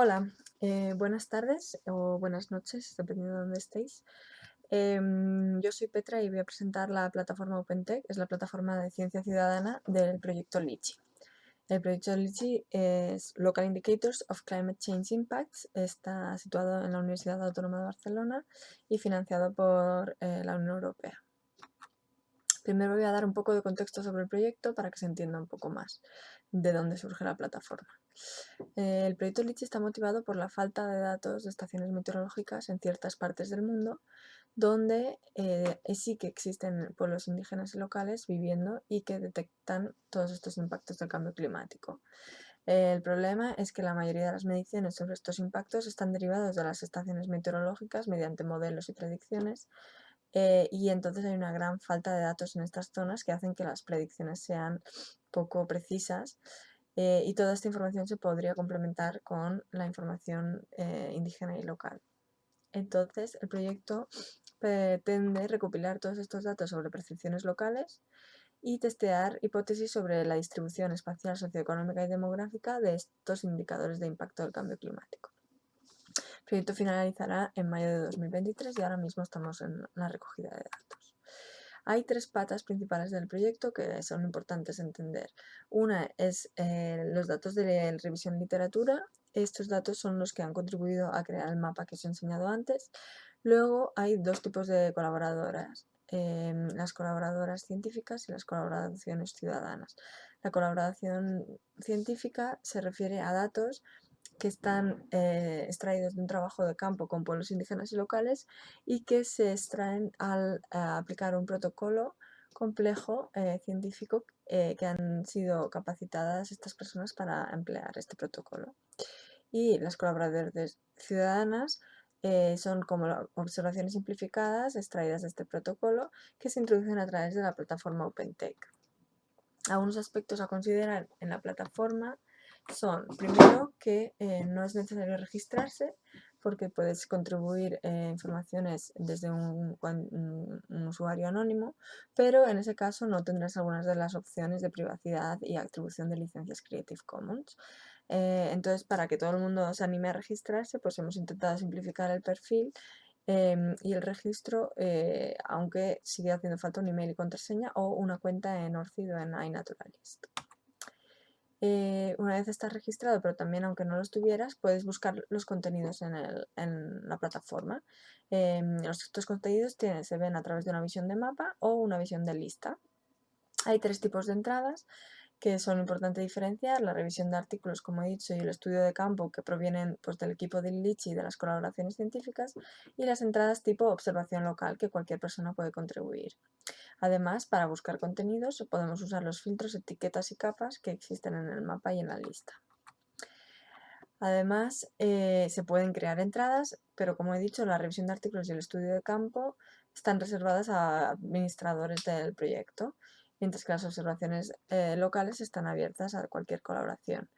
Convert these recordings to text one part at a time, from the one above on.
Hola, eh, buenas tardes o buenas noches, dependiendo de dónde estéis. Em, yo soy Petra y voy a presentar la plataforma OpenTech, es la plataforma de ciencia ciudadana del proyecto LICHI. El proyecto LICHI es Local Indicators of Climate Change Impacts, está situado en la Universidad Autónoma de Barcelona y financiado por eh, la Unión Europea. Primero voy a dar un poco de contexto sobre el proyecto para que se entienda un poco más de dónde surge la plataforma. Eh, el proyecto LICHI está motivado por la falta de datos de estaciones meteorológicas en ciertas partes del mundo donde eh, sí que existen pueblos indígenas y locales viviendo y que detectan todos estos impactos del cambio climático. el problema es que la mayoría de las mediciones sobre estos impactos están derivados de las estaciones meteorológicas mediante modelos y predicciones eh, y entonces hay una gran falta de datos en estas zonas que hacen que las predicciones sean poco precisas eh, y toda esta información se podría complementar con la información eh, indígena y local. Entonces, el proyecto pretende recopilar todos estos datos sobre percepciones locales y testear hipótesis sobre la distribución espacial, socioeconómica y demográfica de estos indicadores de impacto del cambio climático. El proyecto finalizará en mayo de 2023 y ahora mismo estamos en la recogida de datos. Hay tres patas principales del proyecto que son importantes entender. Una es eh, los datos de revisión literatura. Estos datos son los que han contribuido a crear el mapa que os he enseñado antes. Luego hay dos tipos de colaboradoras. Em, las colaboradoras científicas y las colaboraciones ciudadanas. La colaboración científica se refiere a datos que están eh, extraídos de un trabajo de campo con pueblos indígenas y locales y que se extraen al eh, aplicar un protocolo complejo eh, científico que han sido capacitadas estas personas para emplear este protocolo. Y las colaboradoras ciudadanas son como observaciones simplificadas extraídas de este protocolo que se introducen a través de la plataforma OpenTech. Algunos aspectos a considerar en la plataforma son, primero, que eh, no es necesario registrarse porque puedes contribuir eh, informaciones desde un, usuario anónimo, pero en ese caso no tendrás algunas de las opciones de privacidad y atribución de licencias Creative Commons. Eh, entonces, para que todo el mundo se anime a registrarse, pues hemos intentado simplificar el perfil em, y el registro, aunque sigue haciendo falta un email y contraseña o una cuenta en ORCID o en iNaturalist. Eh, una vez estás registrado, pero también aunque no lo estuvieras, puedes buscar los contenidos en, la plataforma. Em, estos contenidos se ven a través de una visión de mapa o una visión de lista. Hay tres tipos de entradas que son importantes diferenciar, la revisión de artículos, como he dicho, y el estudio de campo que provienen pues, del equipo de LICHI y de las colaboraciones científicas, y las entradas tipo observación local que cualquier persona puede contribuir. Además, para buscar contenidos podemos usar los filtros, etiquetas y capas que existen en el mapa y en la lista. Además, eh, se pueden crear entradas, pero como he dicho, la revisión de artículos y el estudio de campo están reservadas a administradores del proyecto mientras que las observaciones eh, locales están abiertas a cualquier colaboración.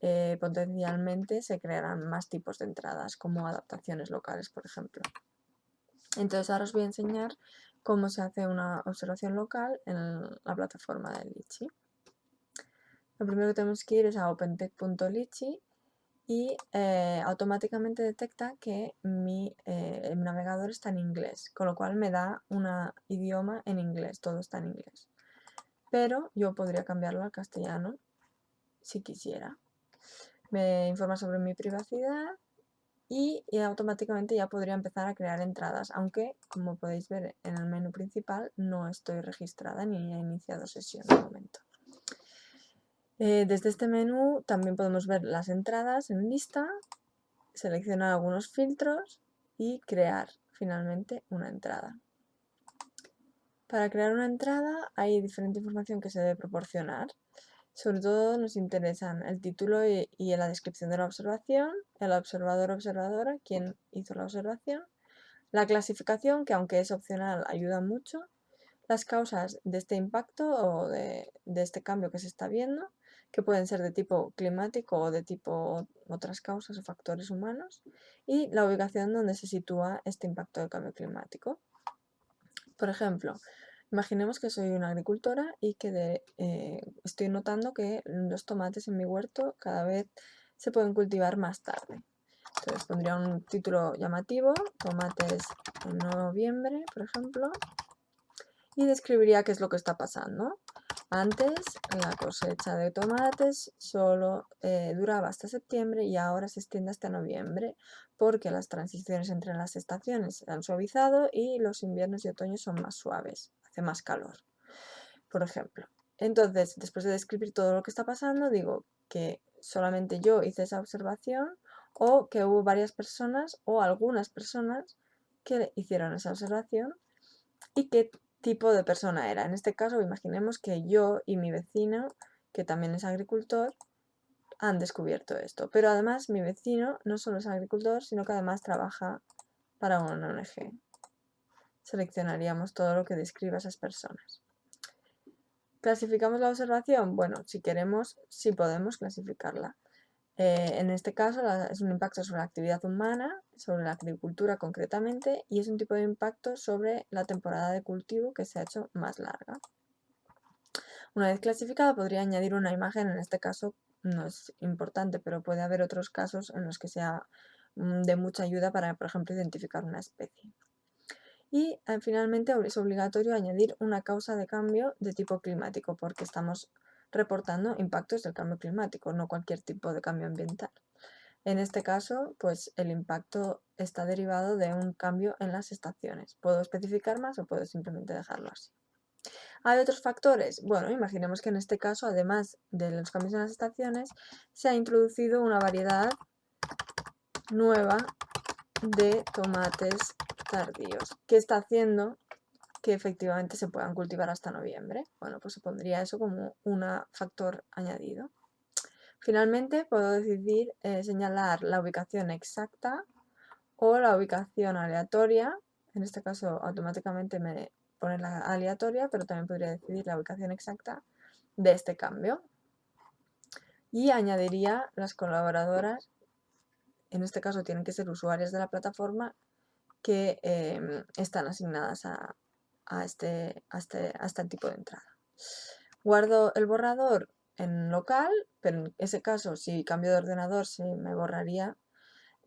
Eh, potencialmente se crearán más tipos de entradas, como adaptaciones locales, por ejemplo. Entonces ahora os voy a enseñar cómo se hace una observación local en la plataforma de Litchi. Lo primero que tenemos que ir es a opentech.litchi y eh, automáticamente detecta que mi navegador está en inglés, con lo cual me da un idioma en inglés, todo está en inglés pero yo podría cambiarlo al castellano si quisiera. Me informa sobre mi privacidad y, automáticamente ya podría empezar a crear entradas, aunque como podéis ver en el menú principal no estoy registrada ni he iniciado sesión de momento. Eh, desde este menú también podemos ver las entradas en lista, seleccionar algunos filtros y crear finalmente una entrada. Para crear una entrada hay diferente información que se debe proporcionar. Sobre todo nos interesan el título y, la descripción de la observación, el observador observadora, quién hizo la observación, la clasificación, que aunque es opcional ayuda mucho, las causas de este impacto o de, de este cambio que se está viendo, que pueden ser de tipo climático o de tipo otras causas o factores humanos, y la ubicación donde se sitúa este impacto del cambio climático. Por ejemplo, imaginemos que soy una agricultora y que eh, estoy notando que los tomates en mi huerto cada vez se pueden cultivar más tarde. Entonces pondría un título llamativo, tomates en noviembre, por ejemplo, y describiría qué es lo que está pasando. Antes la cosecha de tomates solo eh, duraba hasta septiembre y ahora se extiende hasta noviembre porque las transiciones entre las estaciones se han suavizado y los inviernos y otoños son más suaves, más calor, por ejemplo. Entonces, después de describir todo lo que está pasando, digo que solamente yo hice esa observación o que hubo varias personas o algunas personas que hicieron esa observación y qué tipo de persona era. En este caso, imaginemos que yo y mi vecino, que también es agricultor, han descubierto esto. Pero además mi vecino no solo es agricultor, sino que además trabaja para una ONG. Seleccionaríamos todo lo que describa a esas personas. ¿Clasificamos la observación? Bueno, si queremos, sí podemos clasificarla. Eh, en este caso es un impacto sobre la actividad humana, sobre la agricultura concretamente, y es un tipo de impacto sobre la temporada de cultivo que se ha hecho más larga. Una vez clasificada podría añadir una imagen, en este caso no es importante, pero puede haber otros casos en los que sea mm, de mucha ayuda para, por ejemplo, identificar una especie. Y eh, finalmente es obligatorio añadir una causa de cambio de tipo climático, porque estamos reportando impactos del cambio climático, no cualquier tipo de cambio ambiental. En este caso, pues el impacto está derivado de un cambio en las estaciones. ¿Puedo especificar más o puedo simplemente dejarlo así? ¿Hay otros factores? Bueno, imaginemos que en este caso, además de los cambios en las estaciones, se ha introducido una variedad nueva de tomates tardíos, que está haciendo que efectivamente se puedan cultivar hasta noviembre. Bueno, pues se pondría eso como un factor añadido. Finalmente, puedo decidir eh, señalar la ubicación exacta o la ubicación aleatoria. En este caso, automáticamente me pone la aleatoria, pero también podría decidir la ubicación exacta de este cambio. Y añadiría las colaboradoras, en este caso tienen que ser usuarias de la plataforma, que em, están asignadas a, este, este, a este tipo de entrada. Guardo el borrador en local, pero en ese caso si cambio de ordenador se me borraría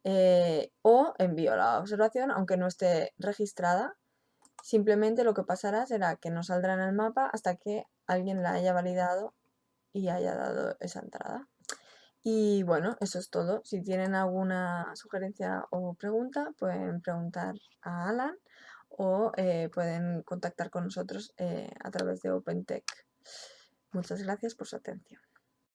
eh, o envío la observación aunque no esté registrada. Simplemente lo que pasará será que no saldrá en el mapa hasta que alguien la haya validado y haya dado esa entrada. Y bueno, eso es todo. Si tienen alguna sugerencia o pregunta, pueden preguntar a Alan o eh, pueden contactar con nosotros eh, a través de OpenTech. Muchas gracias por su atención.